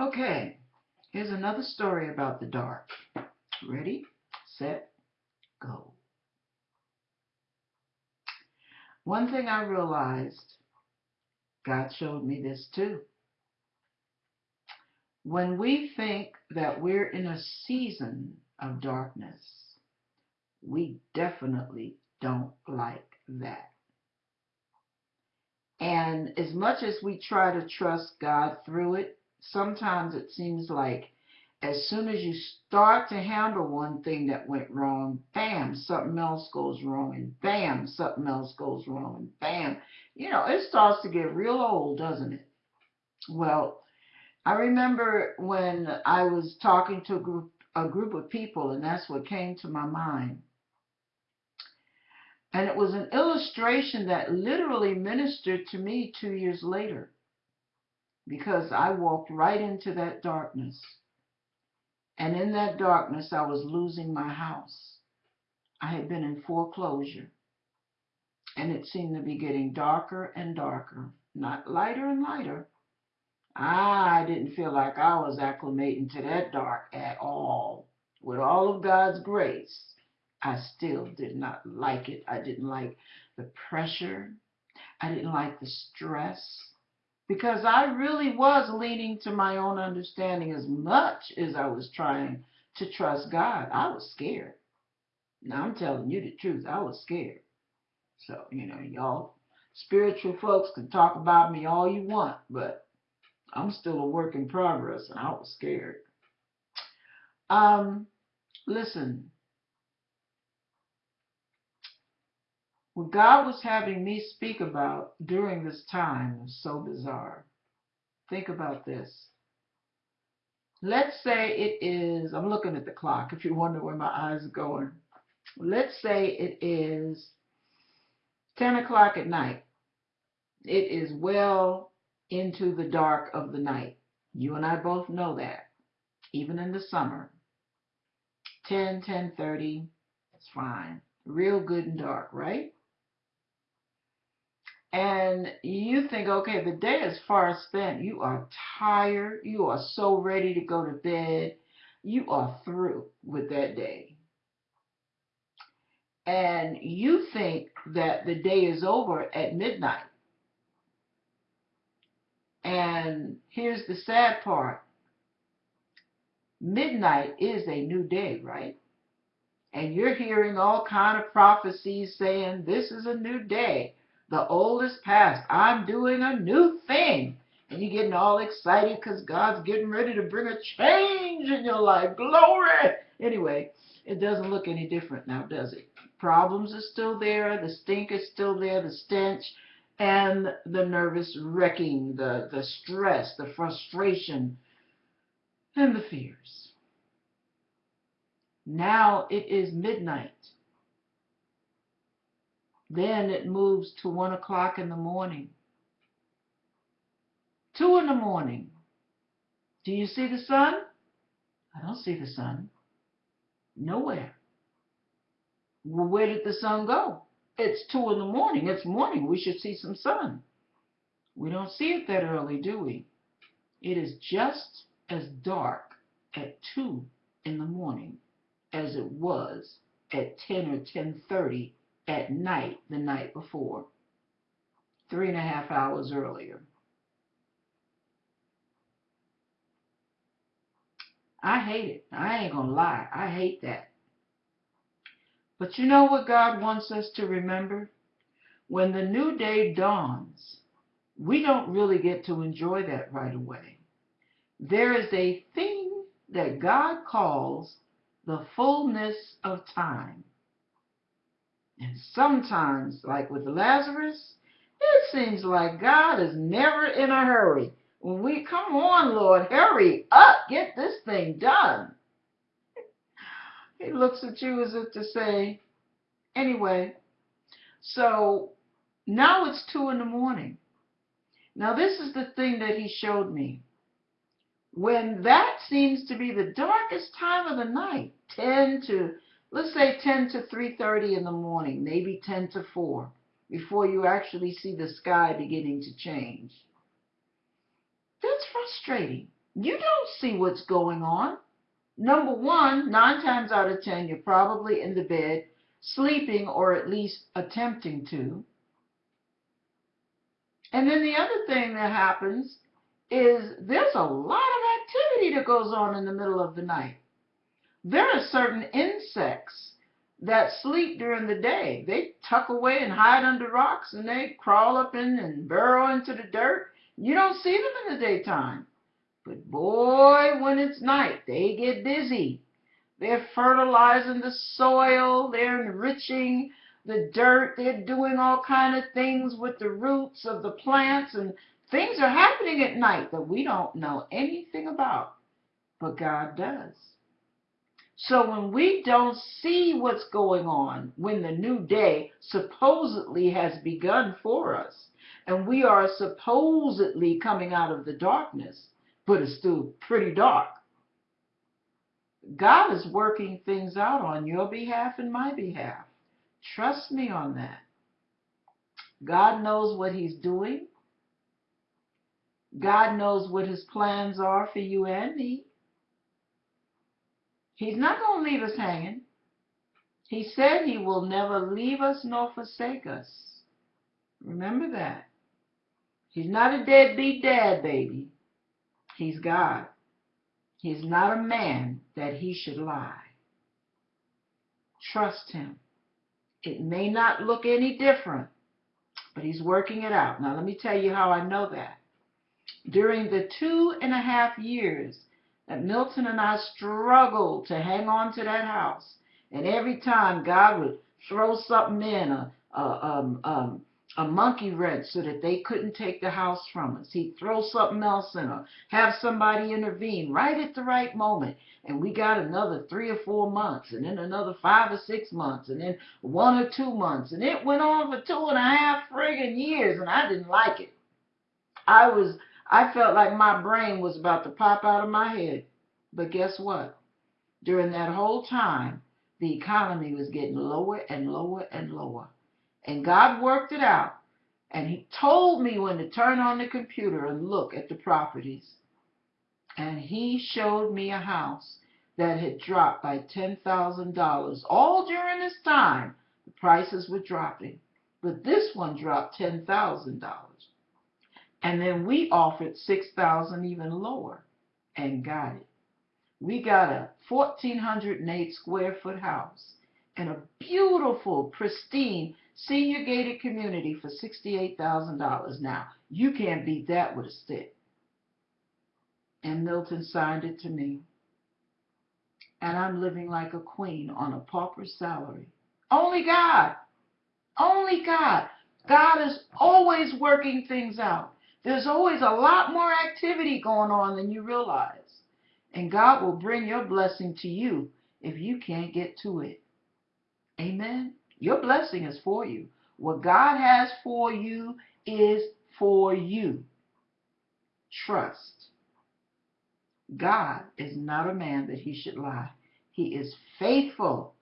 Okay, here's another story about the dark. Ready, set, go. One thing I realized, God showed me this too. When we think that we're in a season of darkness, we definitely don't like that. And as much as we try to trust God through it, sometimes it seems like as soon as you start to handle one thing that went wrong, bam, something else goes wrong, and bam, something else goes wrong, and bam. You know, it starts to get real old, doesn't it? Well, I remember when I was talking to a group, a group of people, and that's what came to my mind. And it was an illustration that literally ministered to me two years later because I walked right into that darkness. And in that darkness, I was losing my house. I had been in foreclosure. And it seemed to be getting darker and darker, not lighter and lighter. Ah, I didn't feel like I was acclimating to that dark at all. With all of God's grace, I still did not like it. I didn't like the pressure. I didn't like the stress because I really was leaning to my own understanding as much as I was trying to trust God. I was scared. Now I'm telling you the truth. I was scared. So, you know, y'all spiritual folks can talk about me all you want, but I'm still a work in progress and I was scared. Um, listen, What God was having me speak about during this time was so bizarre. Think about this. Let's say it is, I'm looking at the clock if you wonder where my eyes are going. Let's say it is 10 o'clock at night. It is well into the dark of the night. You and I both know that, even in the summer. 10, 10.30, it's fine. Real good and dark, right? And you think, okay, the day is far spent. You are tired. You are so ready to go to bed. You are through with that day. And you think that the day is over at midnight. And here's the sad part. Midnight is a new day, right? And you're hearing all kind of prophecies saying this is a new day the old is past. I'm doing a new thing. And you're getting all excited because God's getting ready to bring a change in your life. Glory! Anyway, it doesn't look any different now, does it? Problems are still there. The stink is still there. The stench and the nervous wrecking, the, the stress, the frustration, and the fears. Now it is midnight. Then it moves to one o'clock in the morning. Two in the morning. Do you see the sun? I don't see the sun. Nowhere. Well, where did the sun go? It's two in the morning. It's morning. We should see some sun. We don't see it that early, do we? It is just as dark at 2 in the morning as it was at 10 or 10.30 at night the night before, three and a half hours earlier. I hate it. I ain't going to lie. I hate that. But you know what God wants us to remember? When the new day dawns, we don't really get to enjoy that right away. There is a thing that God calls the fullness of time. And sometimes, like with Lazarus, it seems like God is never in a hurry. When we come on, Lord, hurry up, get this thing done. he looks at you as if to say, anyway, so now it's two in the morning. Now, this is the thing that he showed me. When that seems to be the darkest time of the night, 10 to let's say 10 to 3.30 in the morning, maybe 10 to 4, before you actually see the sky beginning to change. That's frustrating you don't see what's going on. Number one, nine times out of ten, you're probably in the bed sleeping or at least attempting to. And then the other thing that happens is there's a lot of activity that goes on in the middle of the night. There are certain insects that sleep during the day. They tuck away and hide under rocks and they crawl up in and burrow into the dirt. You don't see them in the daytime. But boy, when it's night, they get busy. They're fertilizing the soil, they're enriching the dirt, they're doing all kind of things with the roots of the plants and things are happening at night that we don't know anything about, but God does. So when we don't see what's going on, when the new day supposedly has begun for us, and we are supposedly coming out of the darkness, but it's still pretty dark. God is working things out on your behalf and my behalf. Trust me on that. God knows what He's doing. God knows what His plans are for you and me. He's not going to leave us hanging. He said He will never leave us nor forsake us. Remember that. He's not a deadbeat dad, baby. He's God. He's not a man that he should lie. Trust him. It may not look any different, but he's working it out. Now, let me tell you how I know that. During the two and a half years that Milton and I struggled to hang on to that house, and every time God would throw something in, a, a, um, um, a monkey wrench so that they couldn't take the house from us. He'd throw something else in or have somebody intervene right at the right moment. And we got another three or four months, and then another five or six months, and then one or two months. And it went on for two and a half friggin' years, and I didn't like it. I was, I felt like my brain was about to pop out of my head. But guess what? During that whole time, the economy was getting lower and lower and lower. And God worked it out. And He told me when to turn on the computer and look at the properties. And He showed me a house that had dropped by $10,000. All during this time, the prices were dropping. But this one dropped $10,000. And then we offered 6000 even lower and got it. We got a 1,408 square foot house in a beautiful, pristine senior gated community for $68,000. Now, you can't beat that with a stick. And Milton signed it to me. And I'm living like a queen on a pauper's salary. Only God. Only God. God is always working things out. There's always a lot more activity going on than you realize. And God will bring your blessing to you if you can't get to it. Amen. Your blessing is for you. What God has for you is for you. Trust. God is not a man that he should lie. He is faithful